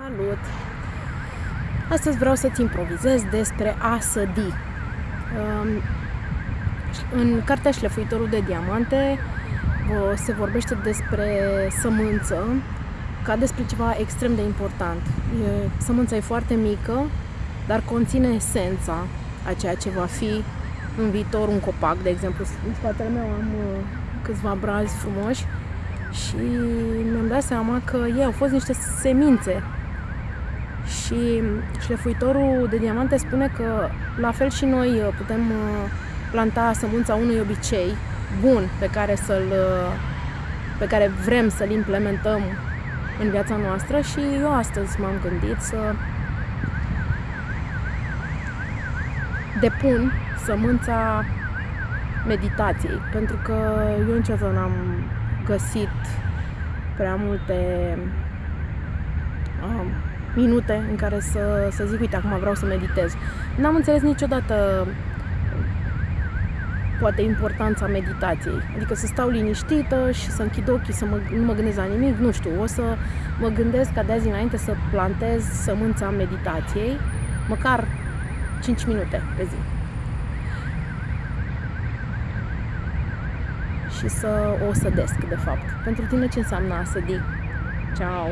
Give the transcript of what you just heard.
Salut! Astăzi vreau să-ți improvizez despre a sădi. Um, în cartea Șlefuitorul de diamante se vorbește despre sămânță ca despre ceva extrem de important. Sămânța e foarte mică, dar conține esența a ceea ce va fi în viitor un copac, de exemplu. În spatele meu am uh, câțiva brazi frumoși și mi-am dat seama că ei au fost niște semințe și șlefuitorul de diamante spune că la fel și noi uh, putem uh, planta sămânța unui obicei bun pe care, să-l, uh, pe care vrem să-l implementăm în viața noastră și eu astăzi m-am gândit să depun sămânța meditației, pentru că eu niciodată n-am găsit prea multe um, minute în care să, să zic, uite, acum vreau să meditez. N-am înțeles niciodată poate importanța meditației. Adică să stau liniștită și să închid ochii, să mă, nu mă gândesc la nimic, nu știu, o să mă gândesc ca de azi înainte să plantez sămânța meditației, măcar 5 minute pe zi. Și să o sădesc, de fapt. Pentru tine ce înseamnă a sădi? Ciao!